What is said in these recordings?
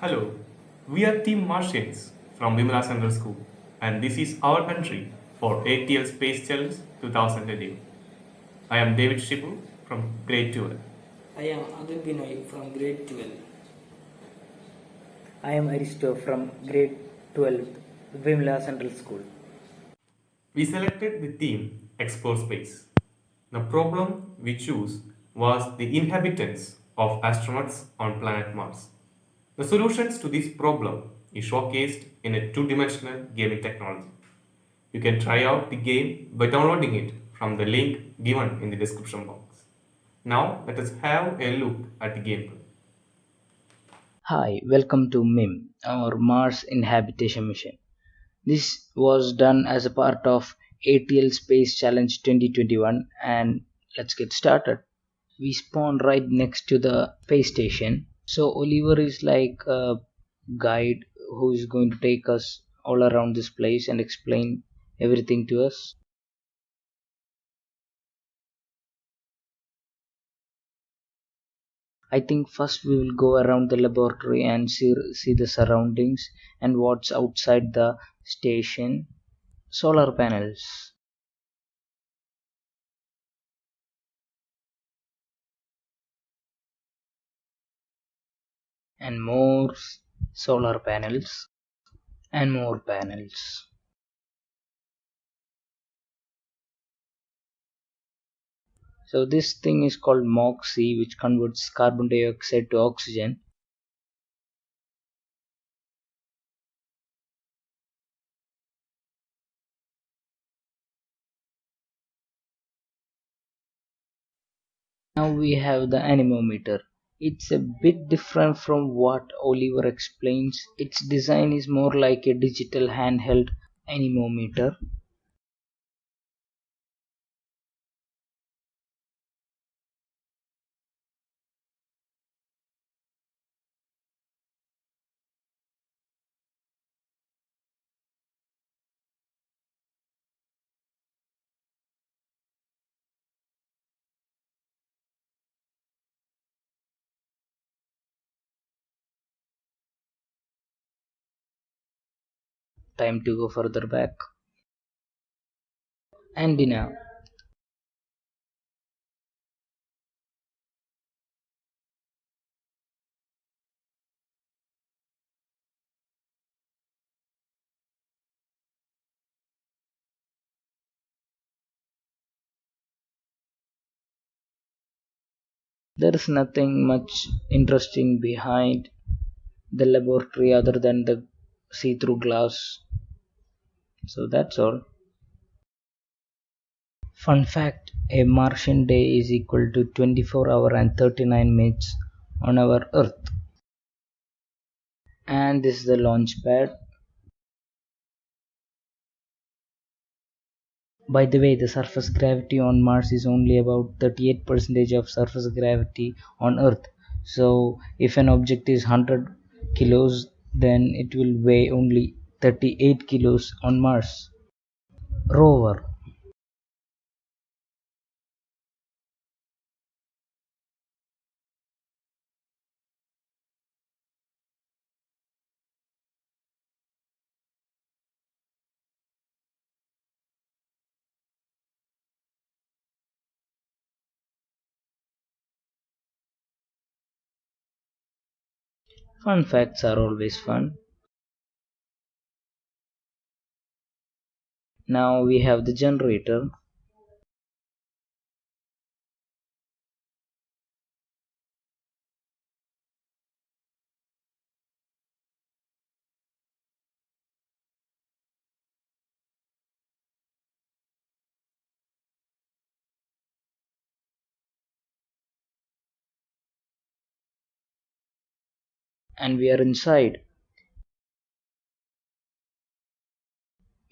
Hello, we are Team Martians from Vimala Central School, and this is our entry for ATL Space Challenge 2020. I am David Shibu from grade 12. I am Adil Binoy from grade 12. I am Aristo from grade 12, Vimla Central School. We selected the theme Explore Space. The problem we chose was the inhabitants of astronauts on planet Mars. The solutions to this problem is showcased in a two-dimensional gaming technology. You can try out the game by downloading it from the link given in the description box. Now let us have a look at the gameplay. Hi, welcome to MIM, our Mars Inhabitation Mission. This was done as a part of ATL Space Challenge 2021 and let's get started. We spawn right next to the space station. So Oliver is like a guide who is going to take us all around this place and explain everything to us. I think first we will go around the laboratory and see, see the surroundings and what's outside the station. Solar panels. And more solar panels. And more panels. So this thing is called MOXIE which converts carbon dioxide to oxygen. Now we have the anemometer. It's a bit different from what Oliver explains. Its design is more like a digital handheld anemometer. Time to go further back. Antenna. There is nothing much interesting behind the laboratory other than the see-through glass. So that's all. Fun fact a Martian day is equal to 24 hour and 39 minutes on our Earth. And this is the launch pad. By the way, the surface gravity on Mars is only about 38% of surface gravity on Earth. So if an object is 100 kilos, then it will weigh only 38 kilos on Mars. Rover Fun facts are always fun. Now we have the generator. and we are inside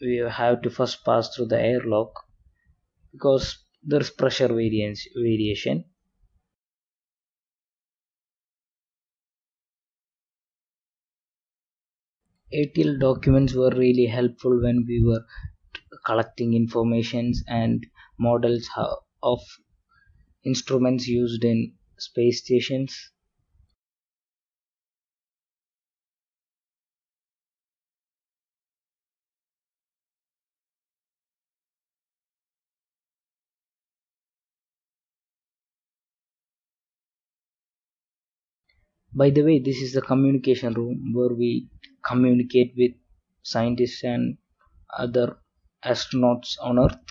we have to first pass through the airlock because there's pressure variance variation. ATL documents were really helpful when we were collecting informations and models of instruments used in space stations By the way, this is the communication room where we communicate with scientists and other astronauts on Earth.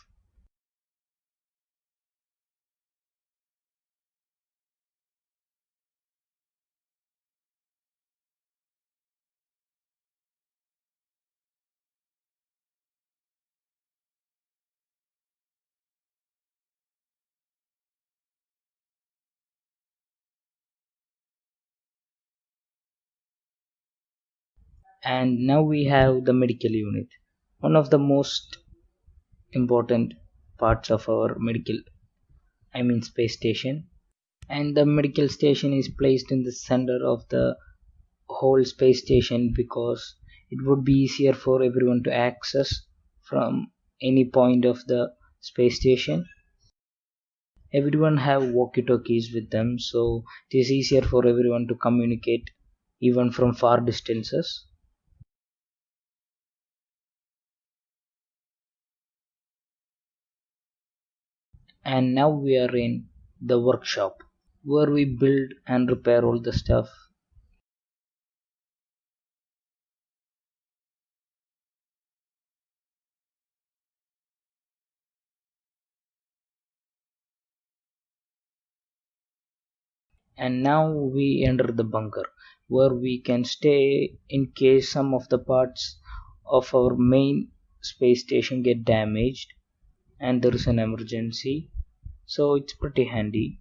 And now we have the medical unit, one of the most important parts of our medical, I mean, space station. And the medical station is placed in the center of the whole space station because it would be easier for everyone to access from any point of the space station everyone have walkie talkies with them so it is easier for everyone to communicate even from far distances and now we are in the workshop where we build and repair all the stuff. And now we enter the bunker where we can stay in case some of the parts of our main space station get damaged and there is an emergency so it's pretty handy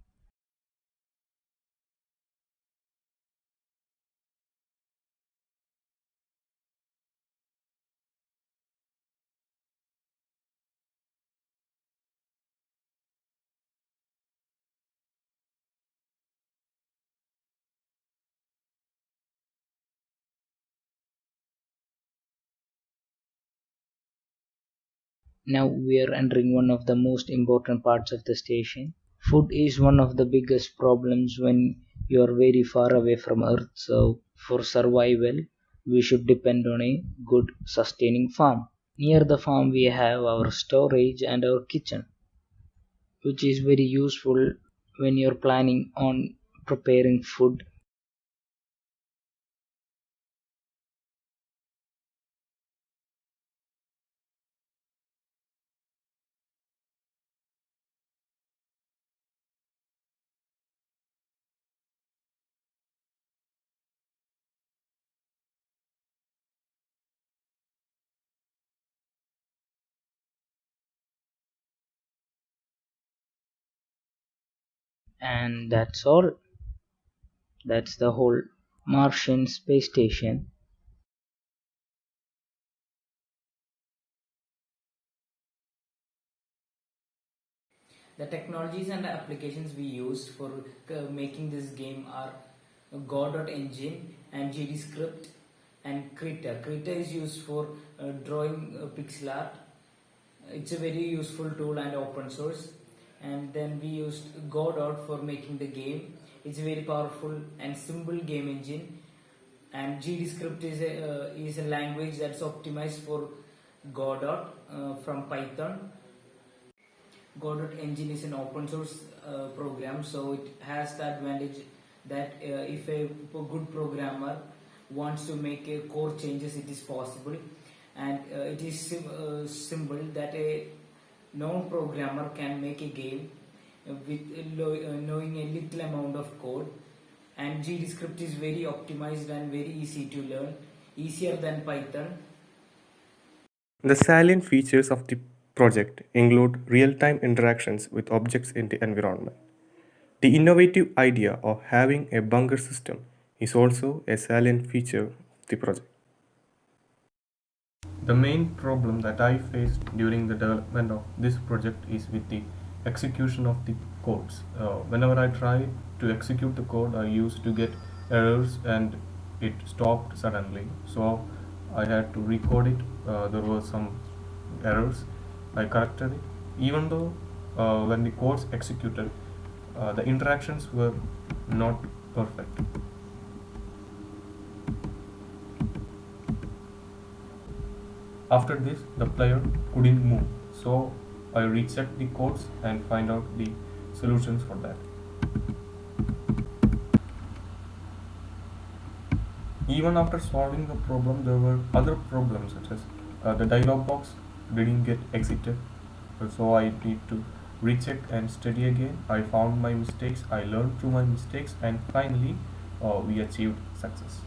now we are entering one of the most important parts of the station. Food is one of the biggest problems when you are very far away from earth. So for survival we should depend on a good sustaining farm. Near the farm we have our storage and our kitchen which is very useful when you're planning on preparing food and that's all that's the whole martian space station The technologies and the applications we used for uh, making this game are Godot engine and GDScript and Krita. Krita is used for uh, drawing uh, pixel art. It's a very useful tool and open source. And then we used Godot for making the game. It's a very powerful and simple game engine. And GDScript is a uh, is a language that's optimized for Godot uh, from Python Godot engine is an open source uh, program, so it has the advantage that uh, if a good programmer wants to make a core changes, it is possible, and uh, it is sim- uh, simple that a non-programmer can make a game with uh, knowing a little amount of code. And GDScript is very optimized and very easy to learn, easier than Python. The salient features of the project include real-time interactions with objects in the environment. The innovative idea of having a bunker system is also a salient feature of the project. The main problem that I faced during the development of this project is with the execution of the codes. Uh, whenever I tried to execute the code, I used to get errors and it stopped suddenly. So I had to record it. Uh, there were some errors. I corrected it. Even though uh, when the codes executed, uh, the interactions were not perfect. After this, the player couldn't move. So I rechecked the codes and find out the solutions for that. Even after solving the problem, there were other problems such as uh, the dialog box didn't get exited. So I need to recheck and study again. I found my mistakes, I learned through my mistakes, and finally, uh, we achieved success.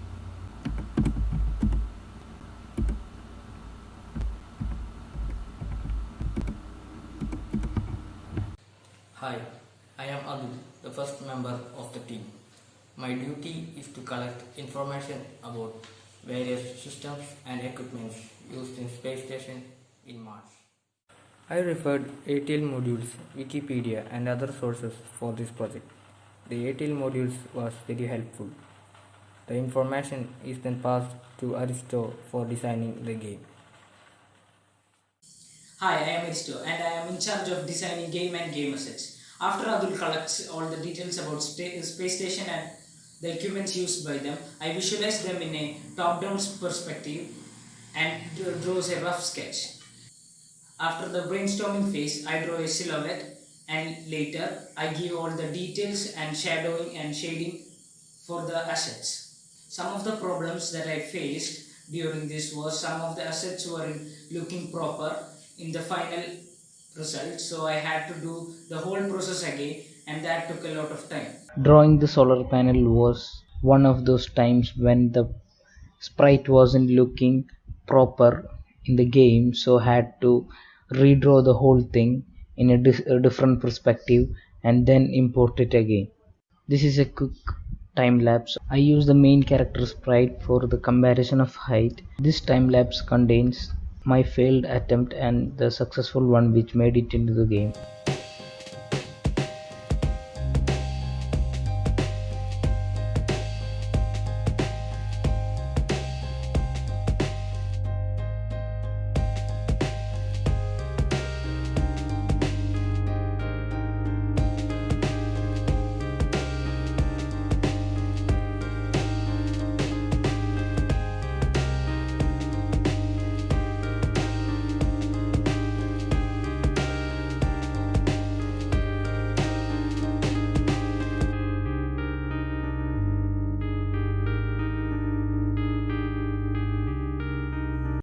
Hi, I am Adil, the first member of the team. My duty is to collect information about various systems and equipments used in space station in Mars. I referred ATL modules, Wikipedia and other sources for this project. The ATL modules was very helpful. The information is then passed to Aristo for designing the game. Hi, I am Aristo and I am in charge of designing game and game assets. After Adul collects all the details about space station and the equipments used by them, I visualize them in a top-down perspective and draws a rough sketch. After the brainstorming phase, I draw a silhouette and later I give all the details and shadowing and shading for the assets. Some of the problems that I faced during this was some of the assets weren't looking proper in the final result, so I had to do the whole process again, and that took a lot of time. Drawing the solar panel was one of those times when the sprite wasn't looking proper in the game, so had to redraw the whole thing in a, a different perspective and then import it again. This is a quick time lapse. I use the main character sprite for the comparison of height. This time lapse contains my failed attempt and the successful one which made it into the game.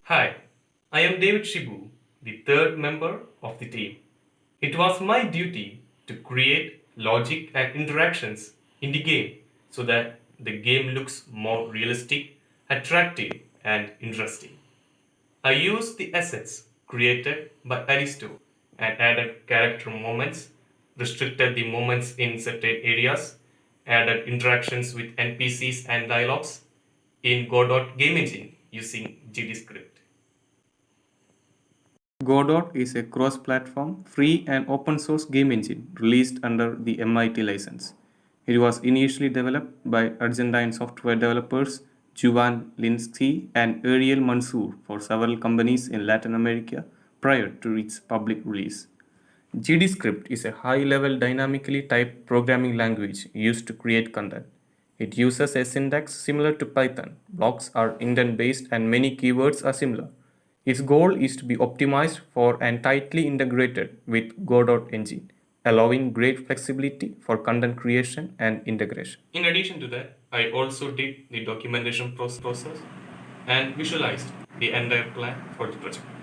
Hi, I am David Shibu, the third member of the team. It was my duty to create logic and interactions in the game so that the game looks more realistic, attractive, and interesting. I used the assets created by Aristo and added character moments, restricted the moments in certain areas, added interactions with NPCs and dialogues in Godot Game Engine using GDScript. Godot is a cross platform, free, and open source game engine released under the MIT license. It was initially developed by Argentine software developers Juan Linietsky and Ariel Manzur for several companies in Latin America prior to its public release. GDScript is a high level dynamically typed programming language used to create content. It uses a syntax similar to Python. Blocks are indent based and many keywords are similar. Its goal is to be optimized for and tightly integrated with Godot engine, allowing great flexibility for content creation and integration. In addition to that, I also did the documentation process and visualized the entire plan for the project.